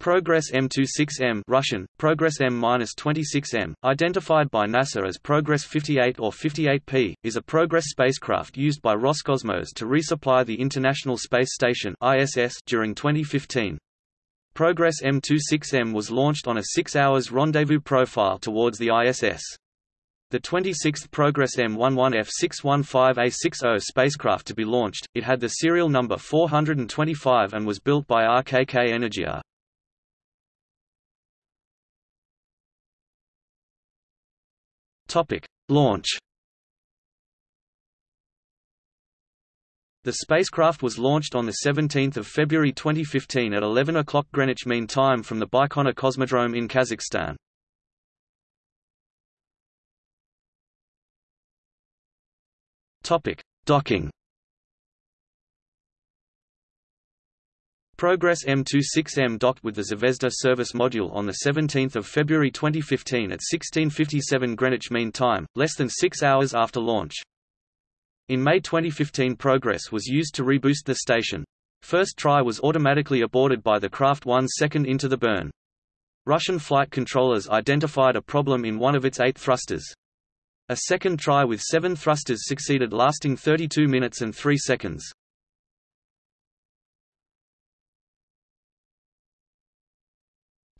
Progress M26M Russian, Progress M-26M, identified by NASA as Progress 58 or 58P, is a Progress spacecraft used by Roscosmos to resupply the International Space Station ISS during 2015. Progress M26M was launched on a six hours rendezvous profile towards the ISS. The 26th Progress M11F615A60 spacecraft to be launched, it had the serial number 425 and was built by RKK Energia. Topic: Launch. The spacecraft was launched on 17 February 2015 at 11 o'clock Greenwich Mean Time from the Baikonur Cosmodrome in Kazakhstan. Topic: Docking. Progress M26M docked with the Zvezda service module on 17 February 2015 at 1657 Greenwich Mean Time, less than six hours after launch. In May 2015 Progress was used to reboost the station. First try was automatically aborted by the craft one second into the burn. Russian flight controllers identified a problem in one of its eight thrusters. A second try with seven thrusters succeeded lasting 32 minutes and 3 seconds.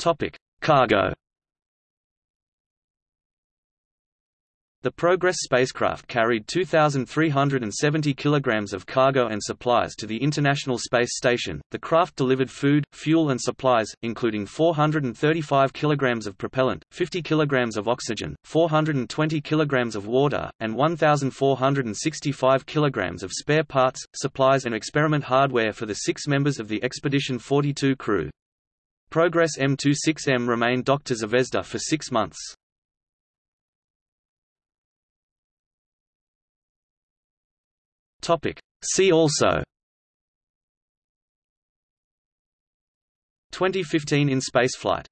Topic: Cargo. The Progress spacecraft carried 2,370 kilograms of cargo and supplies to the International Space Station. The craft delivered food, fuel and supplies, including 435 kilograms of propellant, 50 kilograms of oxygen, 420 kilograms of water, and 1,465 kilograms of spare parts, supplies and experiment hardware for the six members of the Expedition 42 crew. Progress M26M remained to Zvezda for six months. See also. 2015 in spaceflight